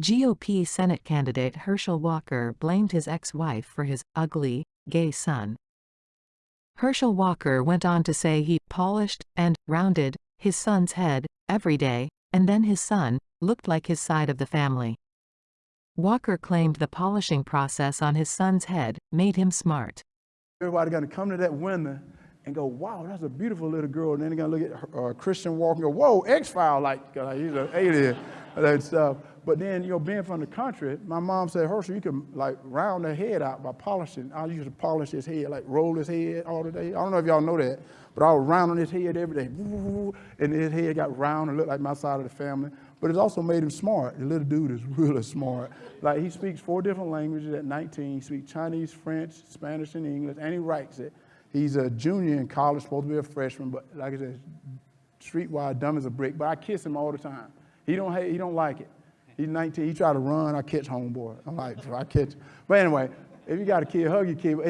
GOP Senate candidate Herschel Walker blamed his ex-wife for his ugly, gay son. Herschel Walker went on to say he polished and rounded his son's head every day, and then his son looked like his side of the family. Walker claimed the polishing process on his son's head made him smart. Everybody gonna come to that window and go, wow, that's a beautiful little girl. And then they're gonna look at uh, Christian Walker and go, whoa, X-File, like, like he's an alien, that stuff. But then, you know, being from the country, my mom said, Herschel, you can like round the head out by polishing. I used to polish his head, like roll his head all the day. I don't know if y'all know that, but I was rounding his head every day. And his head got round and looked like my side of the family. But it's also made him smart. The little dude is really smart. Like he speaks four different languages at 19. He speaks Chinese, French, Spanish, and English, and he writes it. He's a junior in college, supposed to be a freshman, but like I said, streetwise, dumb as a brick. But I kiss him all the time. He don't hate, he don't like it. He's 19. He try to run. I catch homeboy. I'm like, I catch. But anyway, if you got a kid, hug your kid.